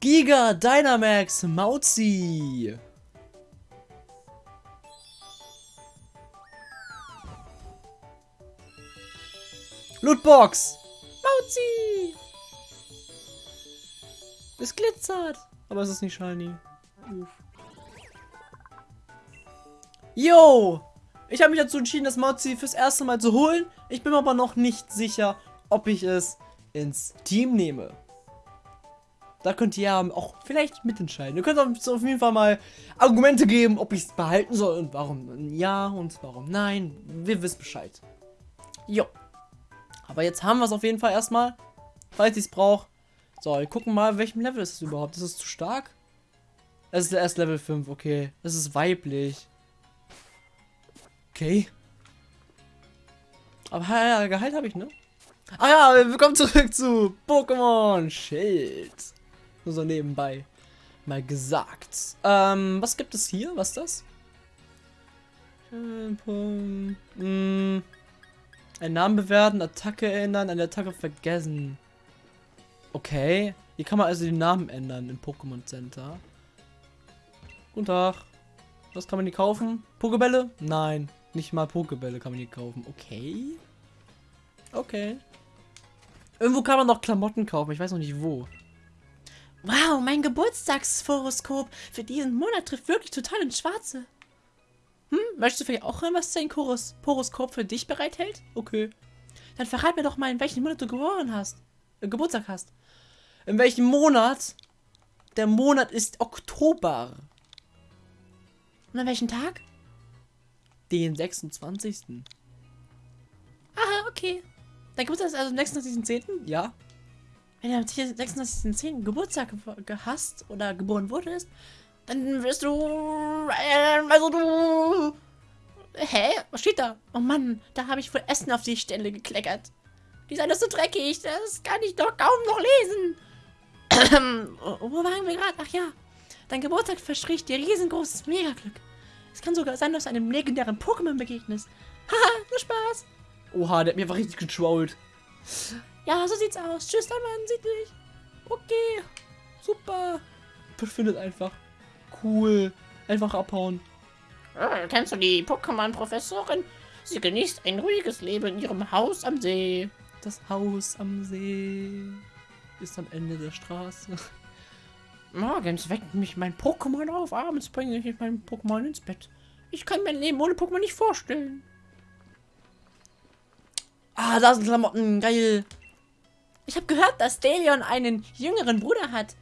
Giga Dynamax Mauzi. Lootbox. Mauzi. Es glitzert. Aber es ist nicht shiny. Uff. Yo! Ich habe mich dazu entschieden, das Mauzi fürs erste Mal zu holen. Ich bin aber noch nicht sicher, ob ich es ins Team nehme. Da könnt ihr auch vielleicht mitentscheiden. Ihr könnt auf jeden Fall mal Argumente geben, ob ich es behalten soll und warum ja und warum nein. Wir wissen Bescheid. Jo. Aber jetzt haben wir es auf jeden Fall erstmal, falls ich es brauche. So, wir gucken mal, welchem Level ist es überhaupt. Ist es zu stark? Es ist erst Level 5, okay. Es ist weiblich. Okay. Aber ja, Gehalt habe ich, ne? Ah ja, wir kommen zurück zu Pokémon Schild. Nur so nebenbei mal gesagt. Ähm, was gibt es hier? Was ist das? Hm, ein Namen bewerten, Attacke ändern, eine Attacke vergessen. Okay. Hier kann man also den Namen ändern im Pokémon Center. Guten Tag. Was kann man hier kaufen? Pokebälle? Nein. Nicht mal Pokebälle kann man hier kaufen. Okay. Okay. Irgendwo kann man noch Klamotten kaufen. Ich weiß noch nicht wo. Wow, mein Geburtstagshoroskop für diesen Monat trifft wirklich total ins Schwarze. Hm, möchtest du vielleicht auch hören, was dein Horoskop für dich bereithält? Okay. Dann verrat mir doch mal, in welchem Monat du geboren hast. Äh, Geburtstag hast. In welchem Monat? Der Monat ist Oktober. Und an welchem Tag? Den 26. Aha, okay. Dein Geburtstag ist also am 26.10.? Ja. Wenn du am 26.10. Geburtstag hast oder geboren wurdest, dann wirst du... Äh, also du... Hä? Was steht da? Oh Mann, da habe ich wohl Essen auf die Stelle gekleckert. Die ist alles so dreckig, das kann ich doch kaum noch lesen. Wo waren wir gerade? Ach ja, dein Geburtstag verspricht dir riesengroßes Megaglück. Es kann sogar sein, dass du einem legendären Pokémon begegnest. Haha, nur Spaß. Oha, der hat mir einfach richtig getrollt. Ja, so sieht's aus. Tschüss, dann Mann, sieht dich. Okay, super. Verschwindet einfach. Cool. Einfach abhauen. Äh, kennst du die Pokémon-Professorin? Sie genießt ein ruhiges Leben in ihrem Haus am See. Das Haus am See ist am Ende der Straße. Morgens weckt mich mein Pokémon auf, abends bringe ich mein Pokémon ins Bett. Ich kann mein Leben ohne Pokémon nicht vorstellen. Ah, da sind Klamotten, geil. Ich habe gehört, dass Delion einen jüngeren Bruder hat.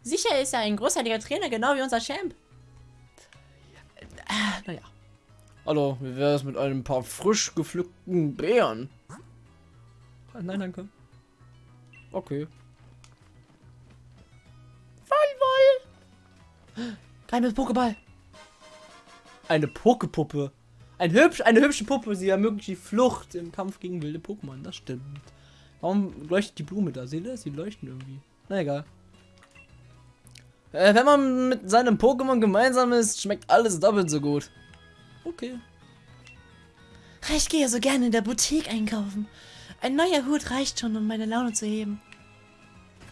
Sicher ist er ein großartiger Trainer, genau wie unser Champ. Ja, naja. Hallo, wie wäre es mit ein paar frisch gepflückten Beeren? Nein, danke. Okay. Geheimes Pokéball. Eine Pokepuppe. Ein hübsch, eine hübsche Puppe. Sie ermöglicht die Flucht im Kampf gegen wilde Pokémon. Das stimmt. Warum leuchtet die Blume da? Seht ihr? Sie leuchten irgendwie. Na egal. Äh, wenn man mit seinem Pokémon gemeinsam ist, schmeckt alles doppelt so gut. Okay. Ich gehe so gerne in der Boutique einkaufen. Ein neuer Hut reicht schon, um meine Laune zu heben.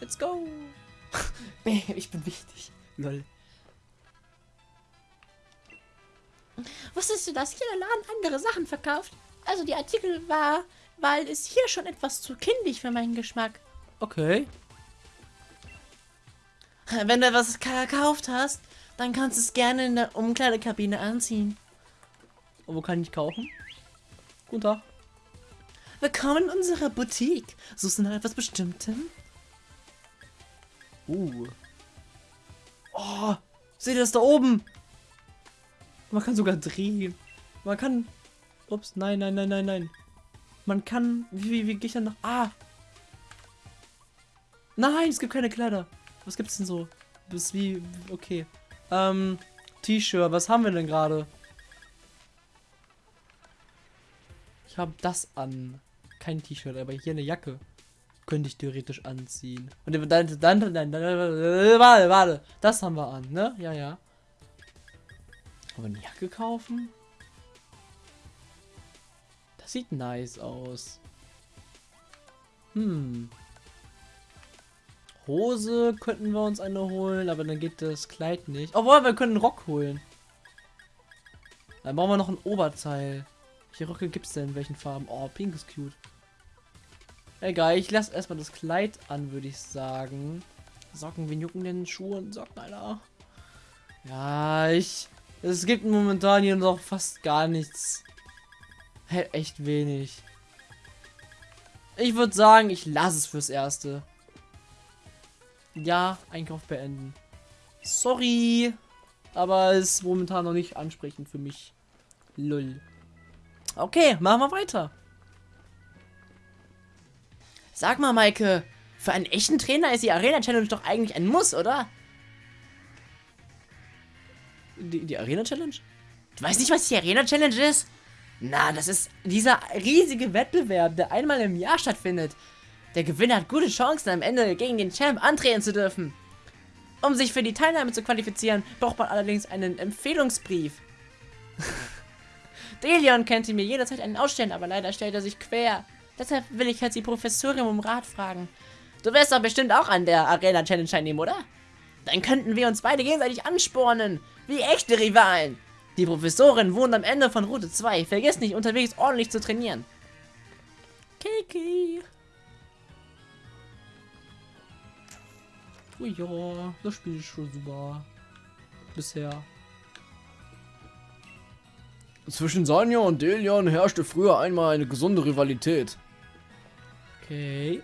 Let's go. ich bin wichtig. Lol. Wusstest du, dass hier der Laden andere Sachen verkauft? Also die Artikel war, weil es hier schon etwas zu kindisch für meinen Geschmack. Okay. Wenn du etwas gekauft hast, dann kannst du es gerne in der Umkleidekabine anziehen. Und wo kann ich kaufen? Guten Tag. Willkommen in unserer Boutique. Suchst du nach etwas Bestimmtem? Uh. Oh, seht ihr das da oben? Man kann sogar drehen. Man kann... Ups, nein, nein, nein, nein, nein. Man kann... Wie, wie, wie gehe ich dann nach... Ah! Nein, es gibt keine Kleider. Was gibt es denn so? Bis wie... Okay. Ähm... T-Shirt. Was haben wir denn gerade? Ich habe das an. Kein T-Shirt, aber hier eine Jacke. Könnte ich theoretisch anziehen. Und dann, dann, dann, dann, dann, warte, warte. Das haben wir an, ne? Ja, ja. Aber eine Jacke kaufen? Das sieht nice aus. Hm. Hose könnten wir uns eine holen, aber dann geht das Kleid nicht. Obwohl, wir können einen Rock holen. Dann brauchen wir noch ein Oberteil. Welche Röcke gibt es denn? In welchen Farben? Oh, pink ist cute. Egal, ich lasse erstmal das Kleid an, würde ich sagen. Socken, wen jucken denn Schuhe und Socken, Alter? Ja, ich... Es gibt momentan hier noch fast gar nichts. Hey, echt wenig. Ich würde sagen, ich lasse es fürs Erste. Ja, Einkauf beenden. Sorry. Aber es ist momentan noch nicht ansprechend für mich. Lull. Okay, machen wir weiter. Sag mal, Maike, für einen echten Trainer ist die Arena Challenge doch eigentlich ein Muss, oder? Die, die Arena Challenge? Du weißt nicht, was die Arena Challenge ist? Na, das ist dieser riesige Wettbewerb, der einmal im Jahr stattfindet. Der Gewinner hat gute Chancen, am Ende gegen den Champ antreten zu dürfen. Um sich für die Teilnahme zu qualifizieren, braucht man allerdings einen Empfehlungsbrief. Delion könnte mir jederzeit einen ausstellen, aber leider stellt er sich quer. Deshalb will ich jetzt die Professorin um Rat fragen. Du wirst doch bestimmt auch an der Arena Challenge teilnehmen, oder? Dann könnten wir uns beide gegenseitig anspornen, wie echte Rivalen. Die Professorin wohnt am Ende von Route 2. Vergiss nicht, unterwegs ordentlich zu trainieren. Kiki. Oh ja, das Spiel ist schon super. Bisher. Zwischen Sanja und Delion herrschte früher einmal eine gesunde Rivalität. Okay.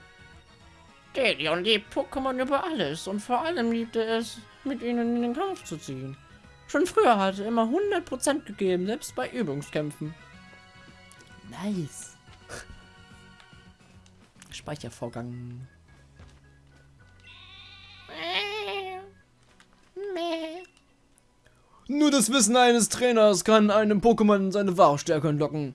Delion liebt Pokémon über alles und vor allem liebte es, mit ihnen in den Kampf zu ziehen. Schon früher hatte er immer 100% gegeben, selbst bei Übungskämpfen. Nice. Speichervorgang. Nur das Wissen eines Trainers kann einem Pokémon seine wahre Stärke entlocken.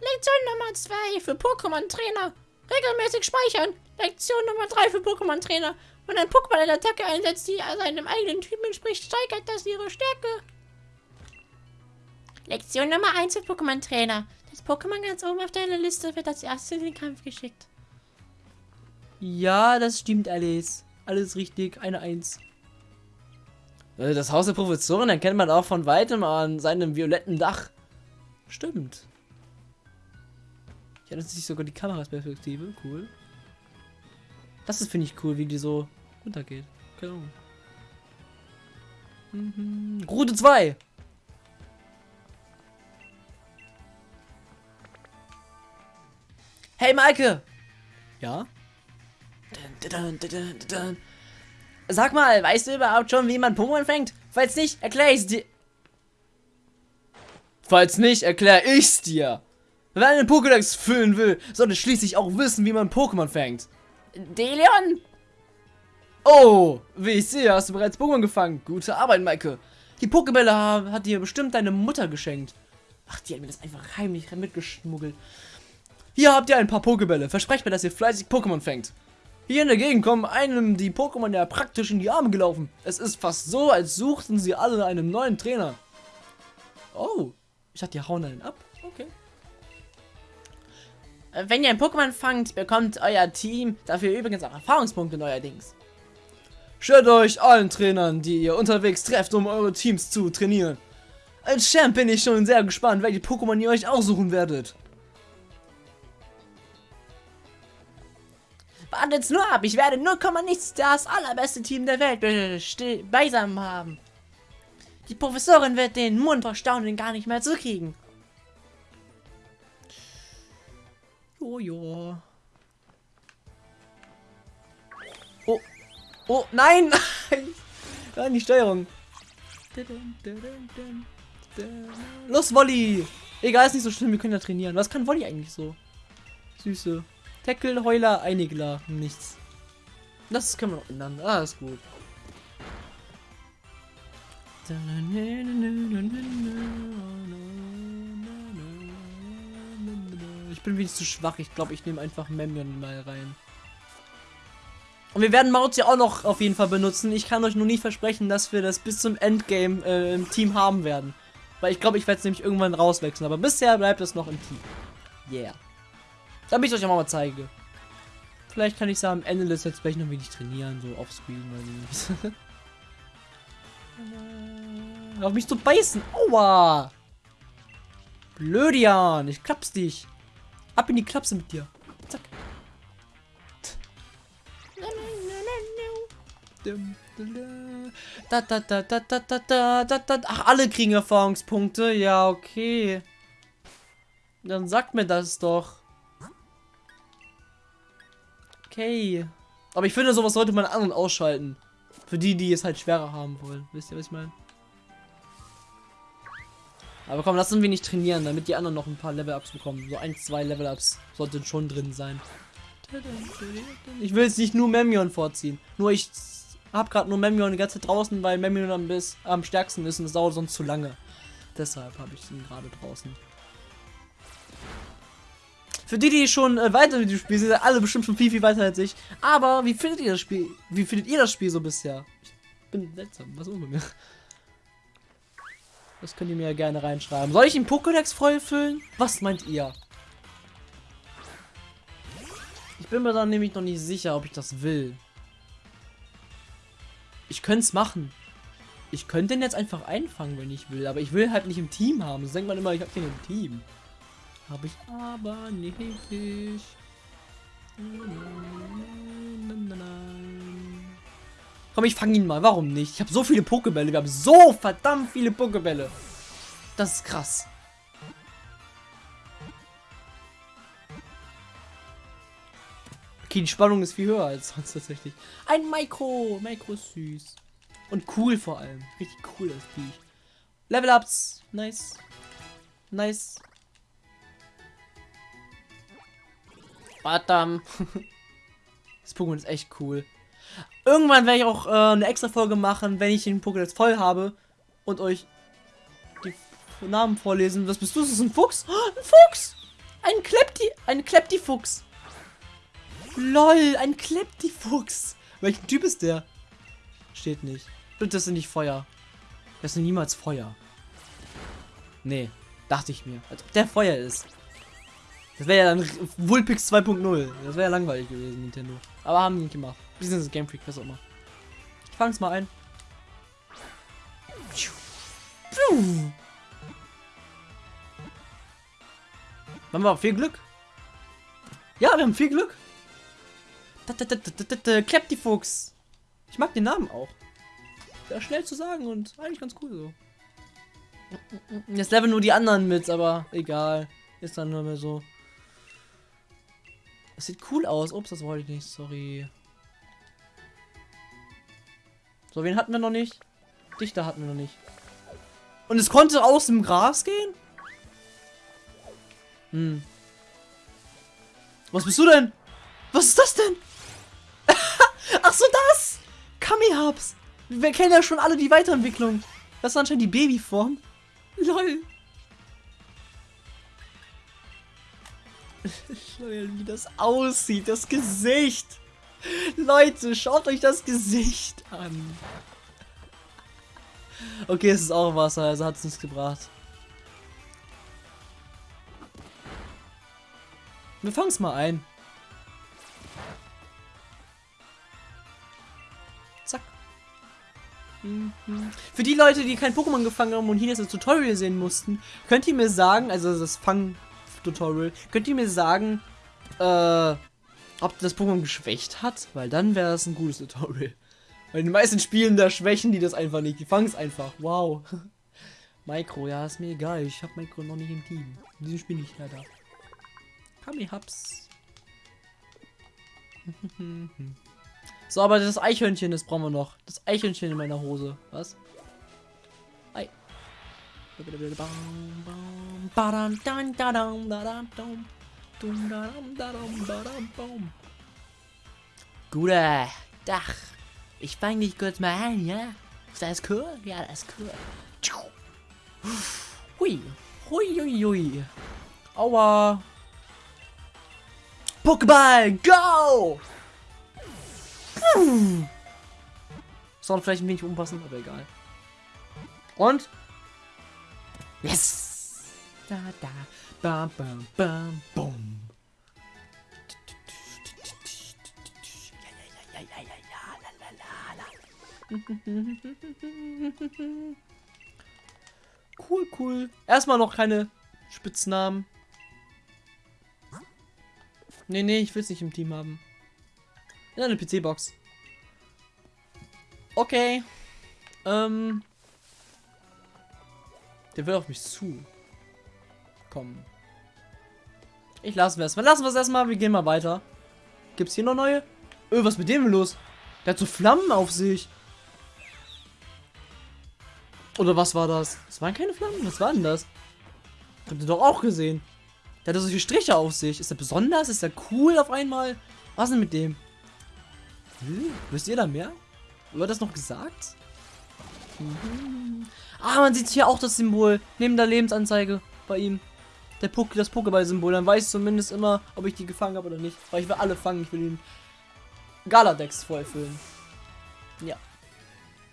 Lektion Nummer 2 für Pokémon-Trainer. Regelmäßig speichern. Lektion Nummer 3 für Pokémon-Trainer. Wenn ein Pokémon eine Attacke einsetzt, die seinem eigenen Typen entspricht, steigert das ihre Stärke. Lektion Nummer 1 für Pokémon-Trainer. Das Pokémon ganz oben auf deiner Liste wird als erstes in den Kampf geschickt. Ja, das stimmt alles. Alles richtig, eine Eins. Äh, Das Haus der Professorin erkennt man auch von weitem an seinem violetten Dach. Stimmt. Ich hatte sich sogar die Kamerasperspektive. Cool. Das ist, finde ich, cool, wie die so runtergeht. Keine Ahnung. Mhm. Route 2. Hey, Maike! Ja? Dun, dun, dun. Sag mal, weißt du überhaupt schon, wie man Pokémon fängt? Falls nicht, erkläre ich's dir. Falls nicht, erkläre ich's dir. Wer einen Pokédex füllen will, sollte schließlich auch wissen, wie man Pokémon fängt. Delion! Oh, wie ich sehe, hast du bereits Pokémon gefangen. Gute Arbeit, Maike. Die Pokébälle ha- hat dir bestimmt deine Mutter geschenkt. Ach, die hat mir das einfach heimlich mitgeschmuggelt. Hier habt ihr ein paar Pokébälle. Versprecht mir, dass ihr fleißig Pokémon fängt. Hier in der Gegend kommen einem die Pokémon ja praktisch in die Arme gelaufen. Es ist fast so, als suchten sie alle einen neuen Trainer. Oh, ich dachte, die hauen einen ab. Okay. Äh, Wenn ihr ein Pokémon fangt, bekommt euer Team dafür übrigens auch Erfahrungspunkte neuerdings. Stellt euch allen Trainern, die ihr unterwegs trefft, um eure Teams zu trainieren. Als Champ bin ich schon sehr gespannt, welche Pokémon ihr euch aussuchen werdet. Wartet's nur ab, ich werde 0, nichts das allerbeste Team der Welt beisammen haben. Die Professorin wird den Mund vor Staunen gar nicht mehr zukriegen. Jojo. Oh, nein! Nein, die Steuerung. Los, Wolli! Egal, ist nicht so schlimm, wir können ja trainieren. Was kann Wolli eigentlich so? Süße. Tackle, Heuler, Einigler, nichts. Das können wir noch ändern. Ah, ist gut. Ich bin wenig zu schwach. Ich glaube, ich nehme einfach Memion mal rein. Und wir werden Maut ja auch noch auf jeden Fall benutzen. Ich kann euch nur nicht versprechen, dass wir das bis zum Endgame äh, im Team haben werden. Weil ich glaube, ich werde es nämlich irgendwann rauswechseln. Aber bisher bleibt es noch im Team. Yeah. Damit ich euch auch mal zeige. Vielleicht kann ich es am Ende des Let's Play noch wenig trainieren, so offscreen so. Auf mich zu beißen. Aua! Blödian, ich klapp's dich. Ab in die Klapse mit dir. Da, da, da, da, da, da, da, da, da. Ach, alle kriegen Erfahrungspunkte. Ja, okay. Dann sagt mir das doch. Okay. Aber ich finde, sowas sollte man an- und ausschalten. Für die, die es halt schwerer haben wollen. Wisst ihr, was ich meine? Aber komm, lass uns wenig trainieren, damit die anderen noch ein paar Level-Ups bekommen. So ein, zwei Level-Ups sollten schon drin sein. Ich will jetzt nicht nur Memion vorziehen. Nur ich hab gerade nur Memion die ganze Zeit draußen, weil Memion am, bis, am stärksten ist und es dauert sonst zu lange. Deshalb habe ich ihn gerade draußen. Für die, die schon äh, weiter mit dem Spiel sind, sind alle bestimmt schon viel, viel weiter als ich. Aber wie findet ihr das Spiel? Wie findet ihr das Spiel so bisher? Ich bin seltsam. Was ist mit mir? Das könnt ihr mir ja gerne reinschreiben. Soll ich den Pokédex voll füllen? Was meint ihr? Ich bin mir dann nämlich noch nicht sicher, ob ich das will. Ich könnte es machen. Ich könnte den jetzt einfach einfangen, wenn ich will. Aber ich will halt nicht im Team haben. Das denkt man immer, ich habe den im Team. Habe ich aber nicht. Komm, ich fange ihn mal. Warum nicht? Ich habe so viele Pokebälle. Wir haben so verdammt viele Pokebälle. Das ist krass. Okay, die Spannung ist viel höher als sonst tatsächlich. Ein Micro. Micro ist süß. Und cool vor allem. Richtig cool das Viech. Level Ups. Nice. Nice. Badam. das Pokémon ist echt cool. Irgendwann werde ich auch äh, eine extra Folge machen, wenn ich den Pokédex voll habe und euch die Namen vorlesen. Was bist du? Das ist ein Fuchs? Oh, ein Fuchs! Ein Klepti, ein Klepti-Fuchs. Lol, ein Klepti-Fuchs. Welchen Typ ist der? Steht nicht. Bitte, das sind nicht Feuer. Das sind niemals Feuer. Nee, dachte ich mir. Als ob der Feuer ist. Das wäre ja dann Vulpix 2.0. Das wäre ja langweilig gewesen, Nintendo. Aber haben die nicht gemacht. Business Game Freak, was auch immer. Ich fang's mal ein. Puh. Haben wir viel Glück? Ja, wir haben viel Glück. Kleptifuchs. Ich mag den Namen auch. Ist schnell zu sagen und eigentlich ganz cool so. Jetzt leveln nur die anderen mit, aber egal. Ist dann nur mehr so. Das sieht cool aus. Ups, das wollte ich nicht. Sorry. So, wen hatten wir noch nicht? Dichter hatten wir noch nicht. Und es konnte aus dem Gras gehen? Hm. Was bist du denn? Was ist das denn? Ach so, das! Kami-Hubs. Wir kennen ja schon alle die Weiterentwicklung. Das ist anscheinend die Babyform. Lol. Lol, wie das aussieht, das Gesicht. Leute, schaut euch das Gesicht an. Okay, es ist auch Wasser, also hat es nichts gebracht. Wir fangen es mal ein. Für die Leute, die kein Pokémon gefangen haben und hier das Tutorial sehen mussten, könnt ihr mir sagen, also das Fang-Tutorial, könnt ihr mir sagen, äh, ob das Pokémon geschwächt hat? Weil dann wäre das ein gutes Tutorial. Weil in den meisten Spielen, da schwächen die das einfach nicht. Die fangen es einfach. Wow. Micro, ja, ist mir egal. Ich habe Micro noch nicht im Team. In diesem Spiel nicht leider. Kami Hubs. So, aber das Eichhörnchen, das brauchen wir noch. Das Eichhörnchen in meiner Hose. Was? Ei. Guter Dach. Ich fang dich kurz mal ein, ja? Ist das cool? Ja, das ist cool. Hui. Hui, hui, hui. Aua. Pokéball, go! Sound vielleicht ein wenig umpassen, aber egal. Und? Yes! Da, da, bam, bam, bam, bum. Cool, cool. Erstmal noch keine Spitznamen. Nee, nee, ich will es nicht im Team haben. Ja, eine PC-Box. Okay. Ähm. Der will auf mich zu. Kommen. Ich lassen wir es. Lassen wir es erstmal. Wir gehen mal weiter. Gibt's hier noch neue? Öh, was ist mit dem los? Der hat so Flammen auf sich. Oder was war das? Das waren keine Flammen. Was war denn das? Habt ihr doch auch gesehen. Der hat solche Striche auf sich. Ist er besonders? Ist er cool auf einmal? Was denn mit dem? Hm, wisst ihr da mehr? Wird das noch gesagt? Mhm. Ah, man sieht hier auch das Symbol. Neben der Lebensanzeige bei ihm. Der Puck, das Pokéball-Symbol. Dann weiß ich zumindest immer, ob ich die gefangen habe oder nicht. Weil ich will alle fangen. Ich will den Galadex vollfüllen. Ja.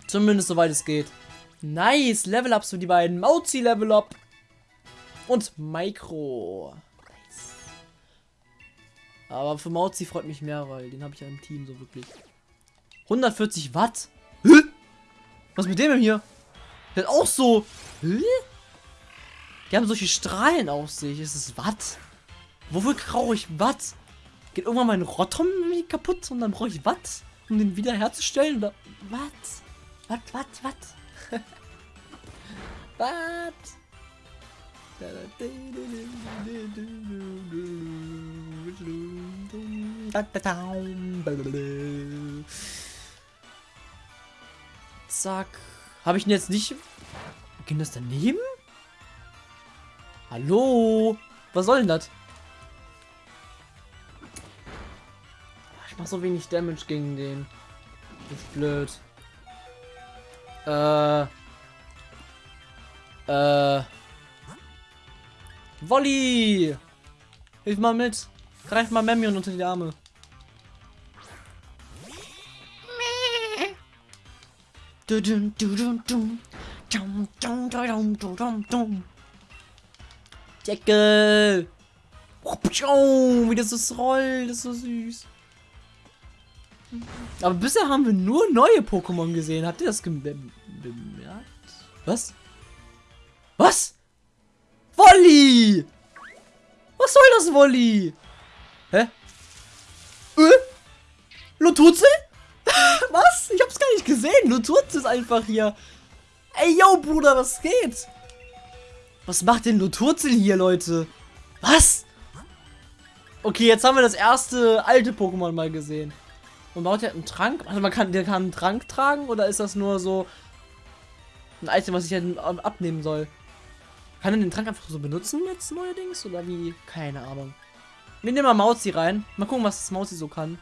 Zumindest soweit es geht. Nice. Level-Ups für die beiden. Mauzi Level-Up. Und Micro. Aber für Mauzi freut mich mehr, weil den habe ich ja im Team so wirklich. 140 Watt? Hä? Was mit dem hier? Der hat auch so. Hä? Die haben solche Strahlen auf sich. Ist es Watt? Wofür brauche ich Watt? Geht irgendwann mein Rotom kaputt und dann brauche ich Watt, um den wiederherzustellen? Watt? Watt, Watt, Watt? Watt? Zack. Habe ich ihn jetzt nicht... Ging das daneben? Hallo? Was soll denn das? Ich mach so wenig Damage gegen den. Das ist blöd. Äh. Äh. Wolli! Hilf mal mit. Greif mal Memion unter die Arme. Deckel! Wie das ist rollt, das ist so süß. Aber bisher haben wir nur neue Pokémon gesehen. Habt ihr das bemerkt? Was? Was? Wolli! Was soll das, Wolli? Hä? Äh? Luturzel? was? Ich hab's gar nicht gesehen. Luturzel ist einfach hier. Ey, yo, Bruder, was geht? Was macht denn Luturzel hier, Leute? Was? Okay, jetzt haben wir das erste alte Pokémon mal gesehen. Und baut der einen Trank? Also man kann, der kann einen Trank tragen oder ist das nur so ein Item, was ich halt abnehmen soll? Kann er den Trank einfach so benutzen jetzt neuerdings? Oder wie? Keine Ahnung. Wir nehmen mal Mauzi rein. Mal gucken, was das Mauzi so kann.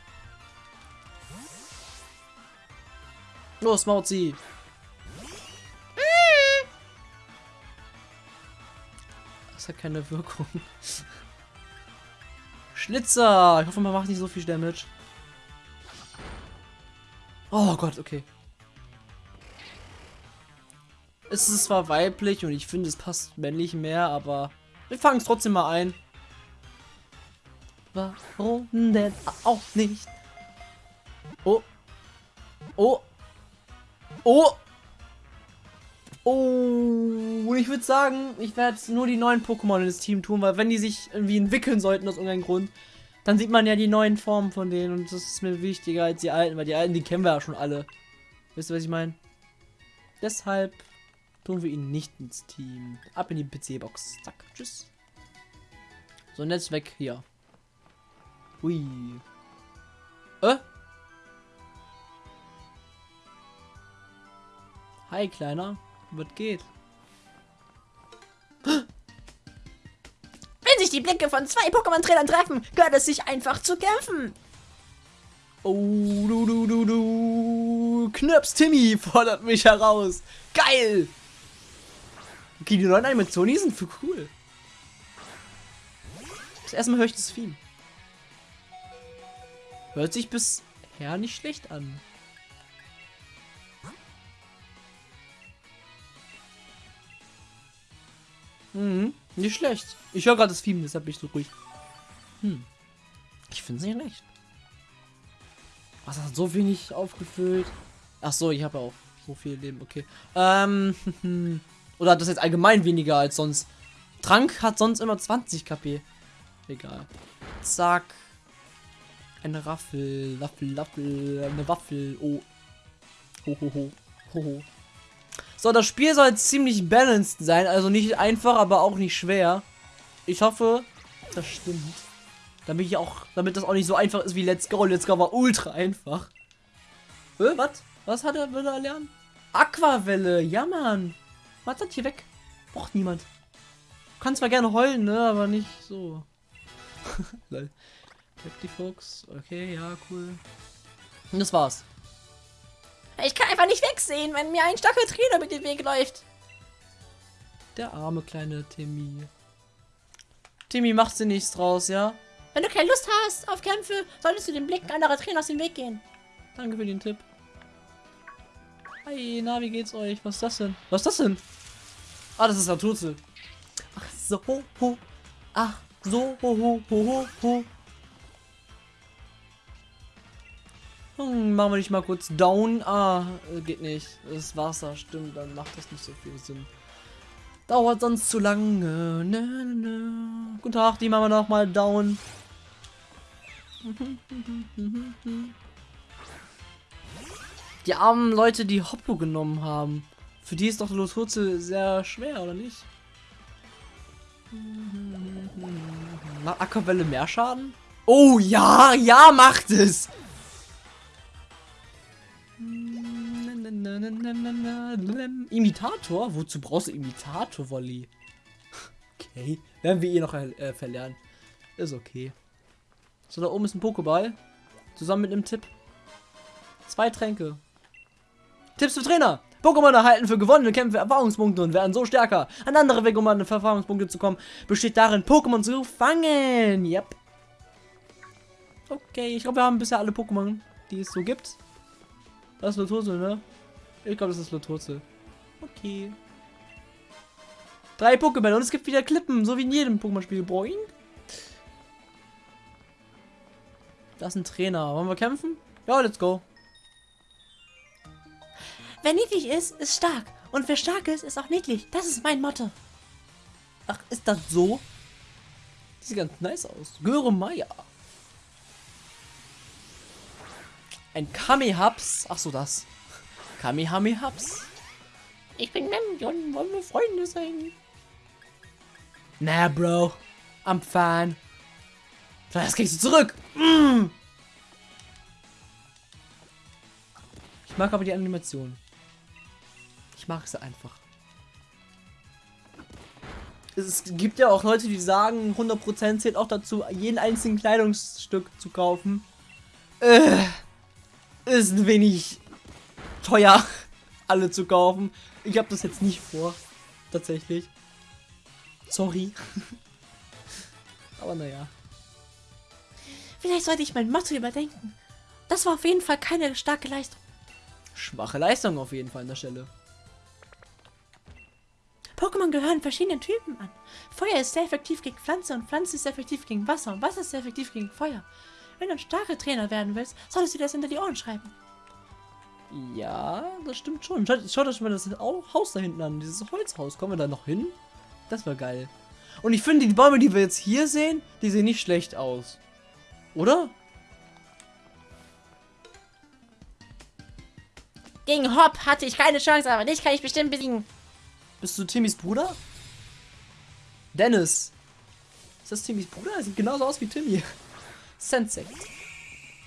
Los, Mauzi. Das hat keine Wirkung. Schlitzer. Ich hoffe, man macht nicht so viel Damage. Oh Gott, okay. Es ist zwar weiblich und ich finde, es passt männlich mehr, aber wir fangen es trotzdem mal ein. Warum denn auch nicht? Oh. Oh. Oh. Oh. Und ich würde sagen, ich werde nur die neuen Pokémon ins Team tun, weil wenn die sich irgendwie entwickeln sollten aus irgendeinem Grund, dann sieht man ja die neuen Formen von denen und das ist mir wichtiger als die alten, weil die alten, die kennen wir ja schon alle. Wisst ihr, was ich meine? Deshalb tun wir ihn nicht ins Team. Ab in die PC-Box. Zack, tschüss. So, und jetzt weg hier. Hui. Äh? Hi, Kleiner. Was geht? Wenn sich die Blicke von zwei Pokémon-Trainern treffen, gehört es sich einfach zu kämpfen. Oh, du, du, du, du. Knirps Timmy fordert mich heraus. Geil! Okay, die neuen Animationen, die sind für cool. Das erste Mal höre ich das Theme. Hört sich bisher nicht schlecht an. Mhm, nicht schlecht. Ich höre gerade das Theme, deshalb bin ich so ruhig. Hm. Ich finde es nicht schlecht. Was hat so wenig aufgefüllt? Ach so, ich habe auch so viel Leben, okay. Ähm, oder hat das jetzt allgemein weniger als sonst? Trank hat sonst immer 20 KP. Egal. Zack. Eine Raffel, Waffel, Waffel, eine Waffel. Oh. Ho, ho. So, das Spiel soll ziemlich balanced sein. Also nicht einfach, aber auch nicht schwer. Ich hoffe, das stimmt. Damit ich auch, damit das auch nicht so einfach ist wie Let's Go. Let's Go war ultra einfach. Äh, was? Was hat er, will er lernen? Aquavelle, ja Mann. Was das hier weg? Braucht niemand. Kann zwar gerne heulen, ne, aber nicht so. Lol. Captain Fox, okay, ja, cool. Und das war's. Ich kann einfach nicht wegsehen, wenn mir ein starker Trainer mit dem Weg läuft. Der arme kleine Timmy. Timmy, machst du nichts draus, ja? Wenn du keine Lust hast auf Kämpfe, solltest du den Blick anderer Trainer aus dem Weg gehen. Danke für den Tipp. Hi, na, wie geht's euch? Was ist das denn? Was ist das denn? Ah, das ist Tutzel. Ach so, ho, ho. Ach so, ho, ho, ho, ho, ho. Hm, machen wir nicht mal kurz down. Ah, äh, geht nicht. Das ist Wasser, stimmt. Dann macht das nicht so viel Sinn. Dauert sonst zu lange. Nö, nö, nö. Guten Tag, die machen wir noch mal down. Die armen Leute, die Hoppo genommen haben. Für die ist doch Lotutze sehr schwer, oder nicht? Macht Aquavelle mehr Schaden? Oh ja, ja, macht es! Imitator? Wozu brauchst du Imitator, Wolli? Okay, werden wir eh noch äh, verlernen. Ist okay. So, da oben ist ein Pokéball. Zusammen mit einem Tipp. Zwei Tränke. Tipps für Trainer. Pokémon erhalten für gewonnene Kämpfe Erfahrungspunkte und werden so stärker. Ein anderer Weg, um an Erfahrungspunkte zu kommen, besteht darin, Pokémon zu fangen. Yep. Okay, ich glaube, wir haben bisher alle Pokémon, die es so gibt. Das ist Lotose, ne? Ich glaube, das ist Lotose. Okay. Drei Pokémon und es gibt wieder Klippen, so wie in jedem Pokémon-Spiel. Boing. Das ist ein Trainer. Wollen wir kämpfen? Ja, let's go. Wer niedlich ist, ist stark. Und wer stark ist, ist auch niedlich. Das ist mein Motto. Ach, ist das so? Sieht ganz nice aus. Göre Meier. Ein Kamehaps. Ach so, das. Kamehamehaps. Ich bin Memjon, wollen wir Freunde sein? Na, Bro. I'm fine. Das kriegst du zurück. Mm. Ich mag aber die Animation. Ich mag sie einfach. Es gibt ja auch Leute, die sagen, 100% zählt auch dazu, jeden einzigen Kleidungsstück zu kaufen. Äh, ist ein wenig teuer, alle zu kaufen. Ich habe das jetzt nicht vor. Tatsächlich. Sorry. Aber naja. Vielleicht sollte ich mein Motto überdenken. Das war auf jeden Fall keine starke Leistung. Schwache Leistung auf jeden Fall an der Stelle. Pokémon gehören verschiedenen Typen an. Feuer ist sehr effektiv gegen Pflanze und Pflanze ist sehr effektiv gegen Wasser und Wasser ist sehr effektiv gegen Feuer. Wenn du ein starker Trainer werden willst, solltest du dir das hinter die Ohren schreiben. Ja, das stimmt schon. Schaut, schaut euch mal das Haus da hinten an, dieses Holzhaus. Kommen wir da noch hin? Das war geil. Und ich finde, die Bäume, die wir jetzt hier sehen, die sehen nicht schlecht aus. Oder? Gegen Hop hatte ich keine Chance, aber dich kann ich bestimmt besiegen. Bist du Timmys Bruder? Dennis. Ist das Timmys Bruder? Er sieht genauso aus wie Timmy. Sensei.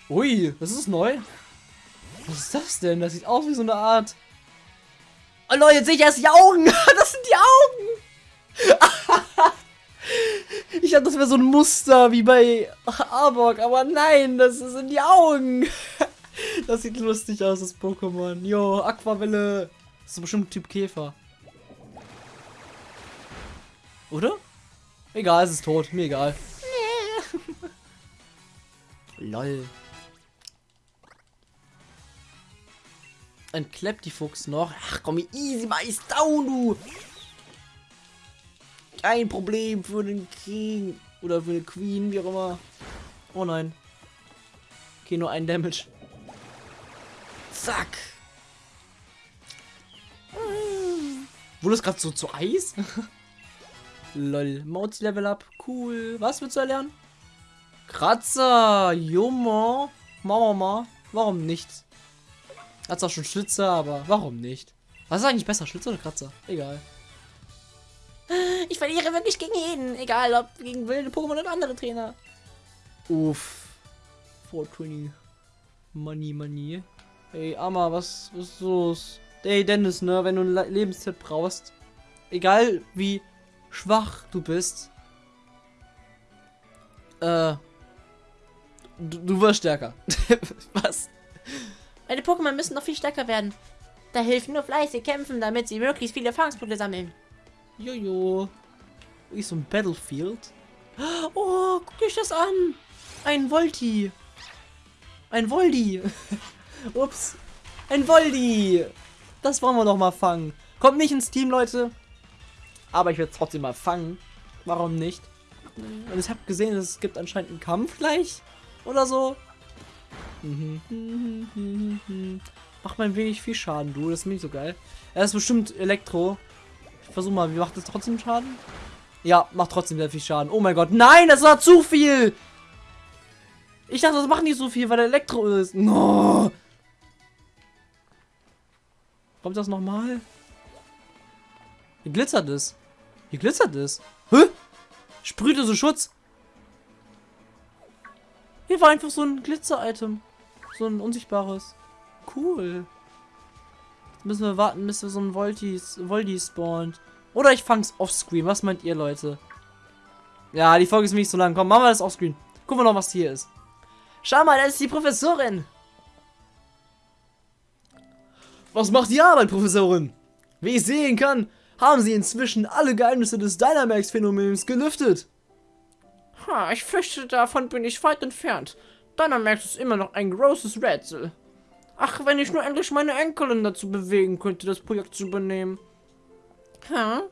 Ui, das ist neu. Was ist das denn? Das sieht aus wie so eine Art... Oh Leute, jetzt sehe ich erst die Augen. Das sind die Augen. ich dachte, das wäre so ein Muster wie bei Arbok. Aber nein, das sind die Augen. Das sieht lustig aus, das Pokémon. Jo, Aquavelle. Das ist bestimmt Typ Käfer. Oder? Egal, es ist tot. Mir egal. Lol. Ein Fuchs noch. Ach komm, easy Meister down, du. Kein Problem für den King. Oder für den Queen, wie auch immer. Oh nein. Okay, nur ein Damage. Zack. Wurde es gerade so zu Eis? Lol. Mauzi Level Up. Cool. Was willst du erlernen? Kratzer. Junge. Mama, ma. Warum nicht? Hat zwar schon Schlitzer, aber warum nicht? Was ist eigentlich besser, Schlitzer oder Kratzer? Egal. Ich verliere wirklich gegen jeden. Egal, ob gegen wilde Pokémon oder andere Trainer. Uff. 420. Money, money. Hey, Amma, was, was ist los? Hey, Dennis, ne, wenn du ein Le- Lebenstipp brauchst, egal wie schwach du bist, äh, du, du wirst stärker. was? Meine Pokémon müssen noch viel stärker werden. Da hilft nur fleißig kämpfen, damit sie möglichst viele Erfahrungspunkte sammeln. Jojo. Wie so ein Battlefield. Oh, guck euch das an. Ein Volti. Ein Voldi. Ups. Ein Voldi. Das wollen wir doch mal fangen. Kommt nicht ins Team, Leute. Aber ich werde es trotzdem mal fangen. Warum nicht? Und ich habe gesehen, es gibt anscheinend einen Kampf gleich. Oder so. Macht mal ein wenig viel Schaden, du. Das ist nicht so geil. Er ist bestimmt Elektro. Ich versuche mal, wie macht das trotzdem Schaden? Ja, macht trotzdem sehr viel Schaden. Oh mein Gott. Nein, das war zu viel. Ich dachte, das macht nicht so viel, weil der Elektro ist. No. Kommt das nochmal? Wie glitzert es? Wie glitzert es? Hä? Sprühte so Schutz. Hier war einfach so ein Glitzer-Item. So ein unsichtbares. Cool. Jetzt müssen wir warten, bis wir so ein Volti, Volti spawnt. Oder ich fang's offscreen. Was meint ihr, Leute? Ja, die Folge ist nicht so lang. Komm, machen wir das offscreen. Gucken wir noch, was hier ist. Schau mal, da ist die Professorin. Was macht die Arbeit, Professorin? Wie ich sehen kann, haben sie inzwischen alle Geheimnisse des Dynamax-Phänomens gelüftet. Ha, ich fürchte, davon bin ich weit entfernt. Dynamax ist immer noch ein großes Rätsel. Ach, wenn ich nur endlich meine Enkelin dazu bewegen könnte, das Projekt zu übernehmen. Hä?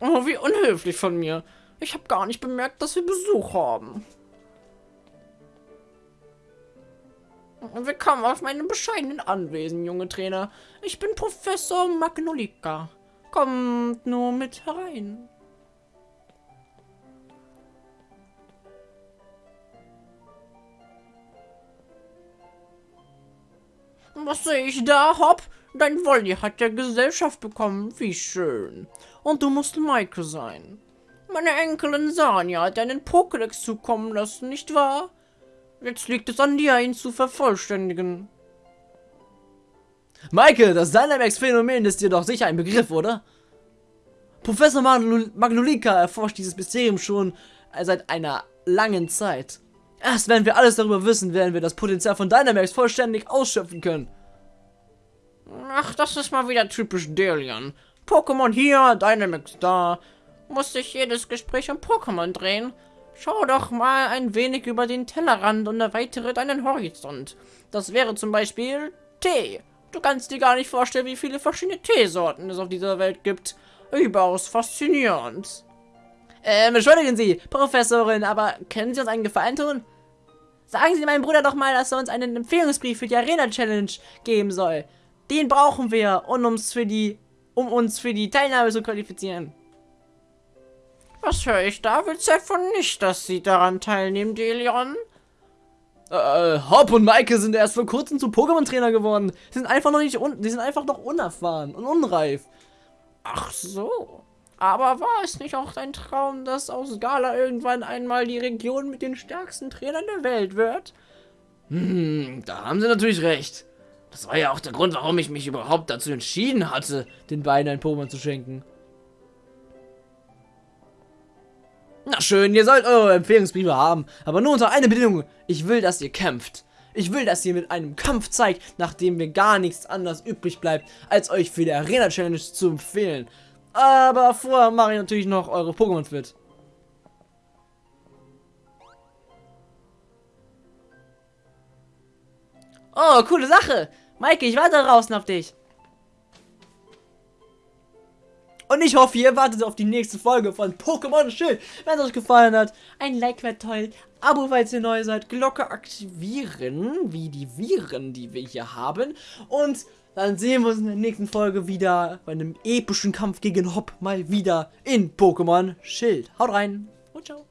Oh, wie unhöflich von mir. Ich habe gar nicht bemerkt, dass wir Besuch haben. Willkommen auf meinem bescheidenen Anwesen, junge Trainer. Ich bin Professor Magnolika. Kommt nur mit herein. Was sehe ich da, Hopp? Dein Wolli hat ja Gesellschaft bekommen. Wie schön. Und du musst Maike sein. Meine Enkelin Sanja hat einen Pokédex zukommen lassen, nicht wahr? Jetzt liegt es an dir, ihn zu vervollständigen. Maike, das Dynamax-Phänomen ist dir doch sicher ein Begriff, oder? Professor Magnolika erforscht dieses Mysterium schon seit einer langen Zeit. Erst wenn wir alles darüber wissen, werden wir das Potenzial von Dynamax vollständig ausschöpfen können. Ach, das ist mal wieder typisch Delian. Pokémon hier, Dynamax da. Muss sich jedes Gespräch um Pokémon drehen? Schau doch mal ein wenig über den Tellerrand und erweitere deinen Horizont. Das wäre zum Beispiel Tee. Du kannst dir gar nicht vorstellen, wie viele verschiedene Teesorten es auf dieser Welt gibt. Überaus faszinierend. Ähm, entschuldigen Sie, Professorin, aber können Sie uns einen Gefallen tun? Sagen Sie meinem Bruder doch mal, dass er uns einen Empfehlungsbrief für die Arena Challenge geben soll. Den brauchen wir, um uns für die, um uns für die Teilnahme zu qualifizieren. Was höre ich da? Willst du etwa nicht, dass sie daran teilnehmen, Delion? Äh, Hop und Maike sind erst vor kurzem zu Pokémon-Trainer geworden. Sie sind einfach noch nicht un die sind einfach noch unerfahren und unreif. Ach so. Aber war es nicht auch dein Traum, dass aus Gala irgendwann einmal die Region mit den stärksten Trainern der Welt wird? Hm, da haben sie natürlich recht. Das war ja auch der Grund, warum ich mich überhaupt dazu entschieden hatte. Den beiden ein Pokémon zu schenken. Na schön, ihr sollt eure Empfehlungsbriefe haben, aber nur unter einer Bedingung. Ich will, dass ihr kämpft. Ich will, dass ihr mit einem Kampf zeigt, nachdem mir gar nichts anderes übrig bleibt, als euch für die Arena Challenge zu empfehlen. Aber vorher mache ich natürlich noch eure Pokémon fit. Oh, coole Sache. Maike, ich warte draußen auf dich. Und ich hoffe, ihr wartet auf die nächste Folge von Pokémon Schild. Wenn es euch gefallen hat, ein Like wäre toll. Abo, falls ihr neu seid. Glocke aktivieren, wie die Viren, die wir hier haben. Und dann sehen wir uns in der nächsten Folge wieder bei einem epischen Kampf gegen Hopp mal wieder in Pokémon Schild. Haut rein. Und ciao.